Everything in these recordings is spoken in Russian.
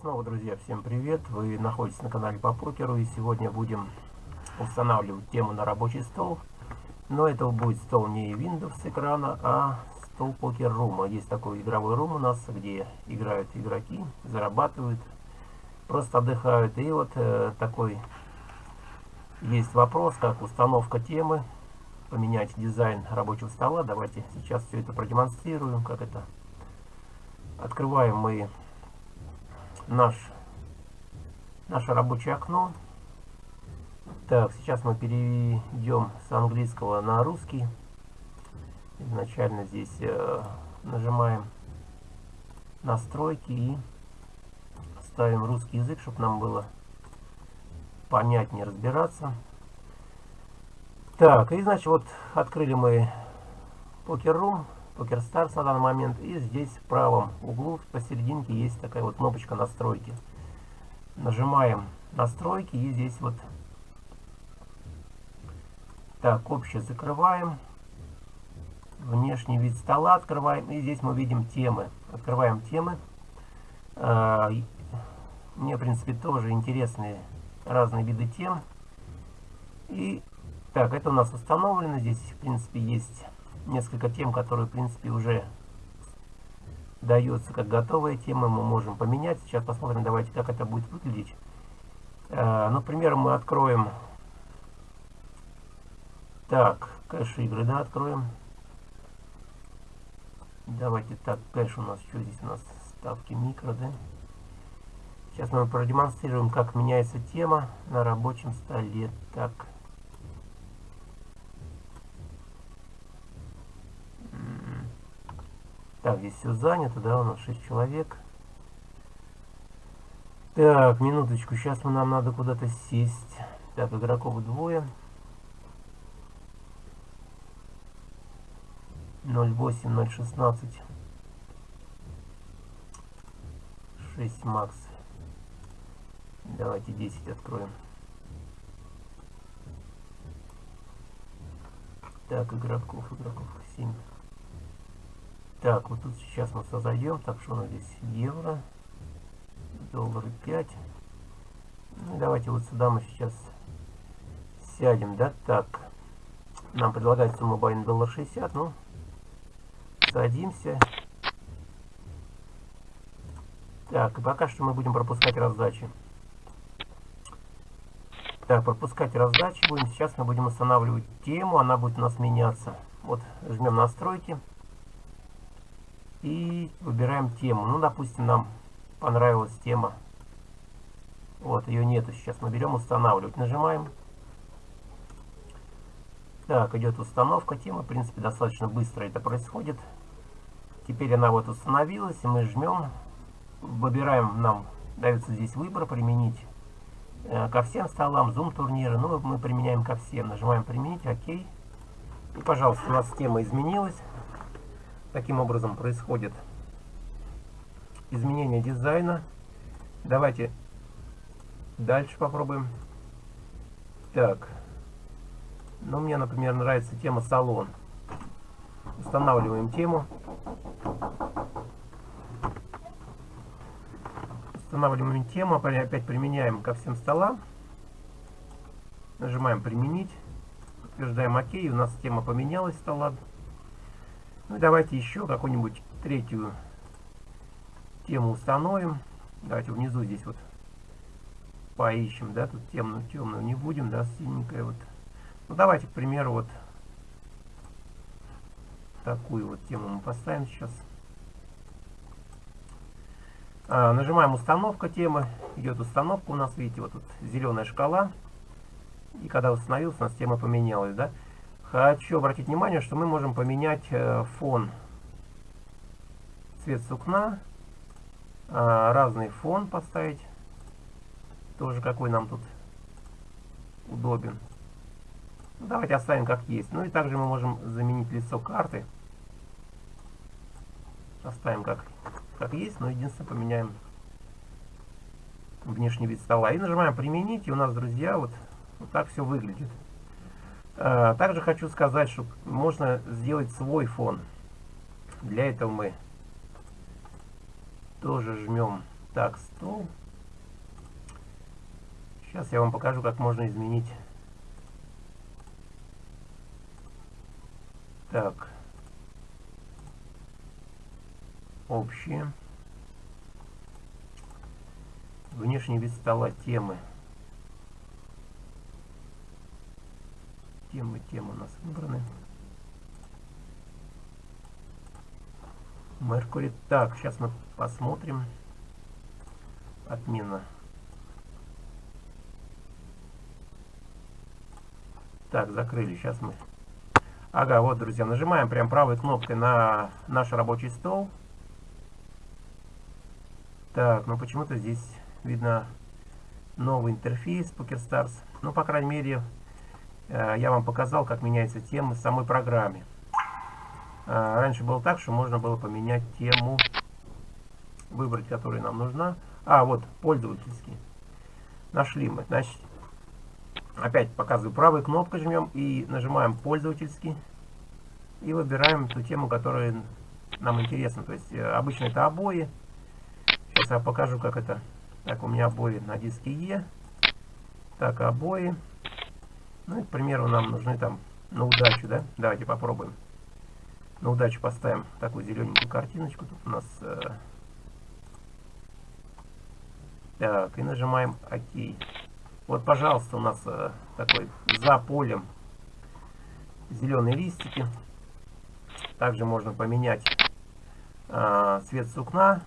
Снова, друзья, всем привет! Вы находитесь на канале по покеру и сегодня будем устанавливать тему на рабочий стол. Но это будет стол не Windows экрана, а стол покер рума. Есть такой игровой рум у нас, где играют игроки, зарабатывают, просто отдыхают. И вот э, такой есть вопрос, как установка темы, поменять дизайн рабочего стола. Давайте сейчас все это продемонстрируем, как это. Открываем мы наш, наше рабочее окно. Так, сейчас мы перейдем с английского на русский. Изначально здесь э, нажимаем настройки и ставим русский язык, чтобы нам было понятнее разбираться. Так, и значит вот открыли мы Poker Room. Poker Stars на данный момент. И здесь в правом углу посерединке есть такая вот кнопочка настройки. Нажимаем настройки и здесь вот так, общее закрываем. Внешний вид стола открываем. И здесь мы видим темы. Открываем темы. А, мне, в принципе, тоже интересные разные виды тем. И так, это у нас установлено. Здесь, в принципе, есть несколько тем, которые, в принципе, уже дается как готовая тема. Мы можем поменять. Сейчас посмотрим, давайте, как это будет выглядеть. Э, например, мы откроем... Так, кэш игры, да, откроем. Давайте так, кэш у нас, что здесь у нас, ставки микро, да. Сейчас мы продемонстрируем, как меняется тема на рабочем столе. Так, Так, здесь все занято, да, у нас 6 человек. Так, минуточку, сейчас мы, нам надо куда-то сесть. Так, игроков двое. 0.8, 0.16. 6 макс. Давайте 10 откроем. Так, игроков, игроков 7. Так, вот тут сейчас мы создаем. Так, что у нас здесь? Евро. Доллары 5. Ну, давайте вот сюда мы сейчас сядем, да? Так. Нам предлагают сумму байн доллар 60. Ну, садимся. Так, и пока что мы будем пропускать раздачи. Так, пропускать раздачи будем. Сейчас мы будем устанавливать тему. Она будет у нас меняться. Вот, жмем настройки и выбираем тему. Ну, допустим, нам понравилась тема. Вот, ее нету сейчас. Мы берем устанавливать. Нажимаем. Так, идет установка темы. В принципе, достаточно быстро это происходит. Теперь она вот установилась, и мы жмем. Выбираем, нам дается здесь выбор, применить э, ко всем столам, зум турниры. Ну, мы применяем ко всем. Нажимаем применить, окей. И, пожалуйста, у нас тема изменилась. Таким образом происходит изменение дизайна. Давайте дальше попробуем. Так. Ну, мне, например, нравится тема салон. Устанавливаем тему. Устанавливаем тему, опять применяем ко всем столам. Нажимаем применить. Утверждаем ОК. У нас тема поменялась, стола. Ну давайте еще какую-нибудь третью тему установим. Давайте внизу здесь вот поищем, да, тут темную, темную не будем, да, синенькая вот. Ну давайте, к примеру, вот такую вот тему мы поставим сейчас. А, нажимаем установка темы, идет установка у нас, видите, вот тут зеленая шкала. И когда установился, у нас тема поменялась, да. Хочу обратить внимание, что мы можем поменять э, фон, цвет сукна, а, разный фон поставить, тоже какой нам тут удобен. Ну, давайте оставим как есть. Ну и также мы можем заменить лицо карты. Оставим как, как есть, но единственное поменяем внешний вид стола. И нажимаем применить, и у нас, друзья, вот, вот так все выглядит. А, также хочу сказать, что можно сделать свой фон. Для этого мы тоже жмем Так, стол. Сейчас я вам покажу, как можно изменить. Так. Общие. Внешний вид стола темы. Темы, темы у нас выбраны. Меркурий. Так, сейчас мы посмотрим. Отмена. Так, закрыли. Сейчас мы... Ага, вот, друзья, нажимаем прям правой кнопкой на наш рабочий стол. Так, ну почему-то здесь видно новый интерфейс PokerStars. Ну, по крайней мере, я вам показал, как меняется тема в самой программе. Э, раньше было так, что можно было поменять тему, выбрать, которая нам нужна. А, вот, пользовательский. Нашли мы. Значит, опять показываю правой кнопкой жмем и нажимаем пользовательский. И выбираем ту тему, которая нам интересна. То есть, э, обычно это обои. Сейчас я покажу, как это так, у меня обои на диске Е. Так, обои. Ну к примеру, нам нужны там на удачу, да? Давайте попробуем. На удачу поставим такую зелененькую картиночку. Тут у нас... Э... Так, и нажимаем ОК. Вот, пожалуйста, у нас э, такой за полем зеленые листики. Также можно поменять э, цвет сукна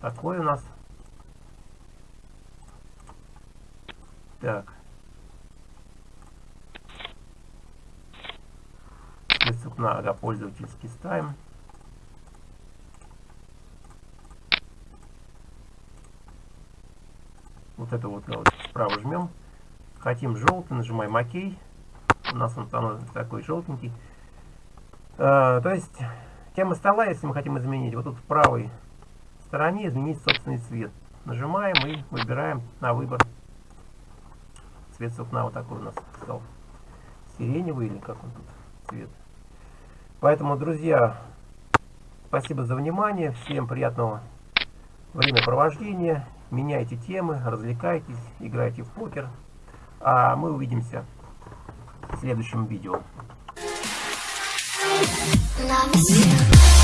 такой у нас. Так. Список на ага, пользовательский ставим. Вот это вот, вот справа жмем. Хотим желтый, нажимаем ОК. У нас он становится такой желтенький. А, то есть тема стола, если мы хотим изменить, вот тут в правой стороне изменить собственный цвет. Нажимаем и выбираем на выбор цвет сукна. Вот такой у нас стал. Сиреневый или как он тут цвет. Поэтому, друзья, спасибо за внимание. Всем приятного времяпровождения. Меняйте темы, развлекайтесь, играйте в покер. А мы увидимся в следующем видео. Love